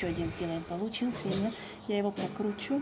Еще один сделаем. Получился. Я, его прокручу.